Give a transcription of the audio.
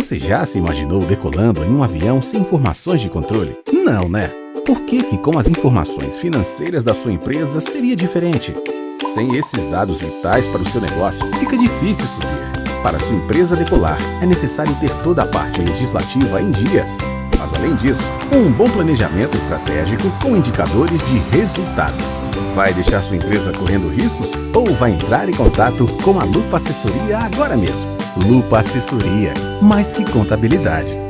Você já se imaginou decolando em um avião sem informações de controle? Não, né? Por que que com as informações financeiras da sua empresa seria diferente? Sem esses dados vitais para o seu negócio, fica difícil subir. Para sua empresa decolar, é necessário ter toda a parte legislativa em dia. Mas além disso, um bom planejamento estratégico com indicadores de resultados. Vai deixar sua empresa correndo riscos? Ou vai entrar em contato com a Lupa Assessoria agora mesmo? Lupa Assessoria, mais que contabilidade.